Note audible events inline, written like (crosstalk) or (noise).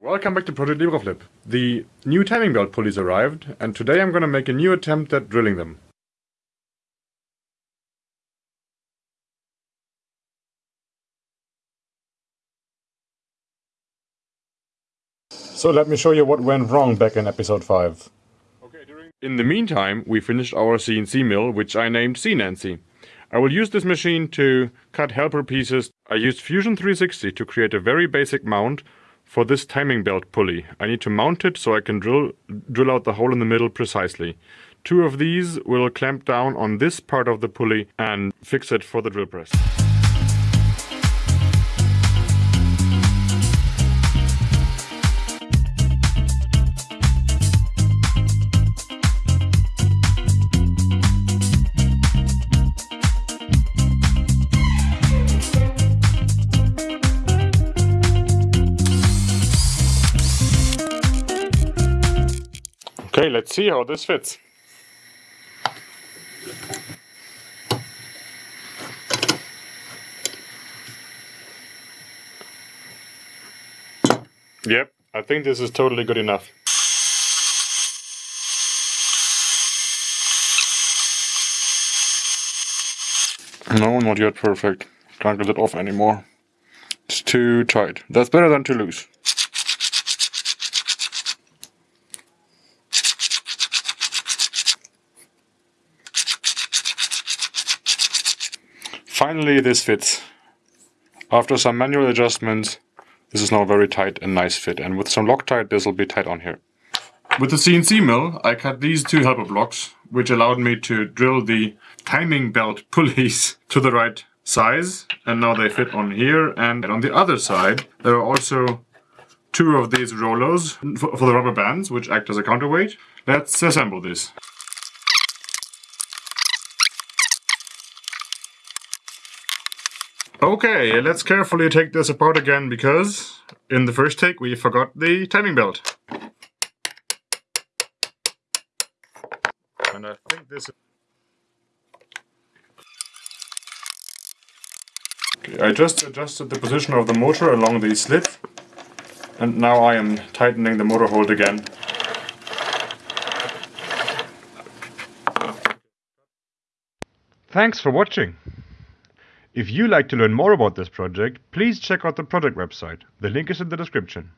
Welcome back to Project Libraflip. The new timing belt pulleys arrived, and today I'm going to make a new attempt at drilling them. So let me show you what went wrong back in episode 5. Okay, in the meantime, we finished our CNC mill, which I named CNancy. I will use this machine to cut helper pieces. I used Fusion 360 to create a very basic mount for this timing belt pulley. I need to mount it so I can drill, drill out the hole in the middle precisely. Two of these will clamp down on this part of the pulley and fix it for the drill press. Okay, let's see how this fits. Yep, I think this is totally good enough. No, not yet perfect. Can't get it off anymore. It's too tight. That's better than too loose. Finally this fits. After some manual adjustments, this is now a very tight and nice fit. And with some Loctite, this will be tight on here. With the CNC mill, I cut these two helper blocks, which allowed me to drill the timing belt pulleys (laughs) to the right size. And now they fit on here. And on the other side, there are also two of these rollers for, the rubber bands, which act as a counterweight. Let's assemble this. Okay, let's carefully take this apart again because in the first take we forgot the timing belt. And I think this Okay, I just adjusted the position of the motor along the slit and now I am tightening the motor hold again. Thanks for watching. If you like to learn more about this project, please check out the project website. The link is in the description.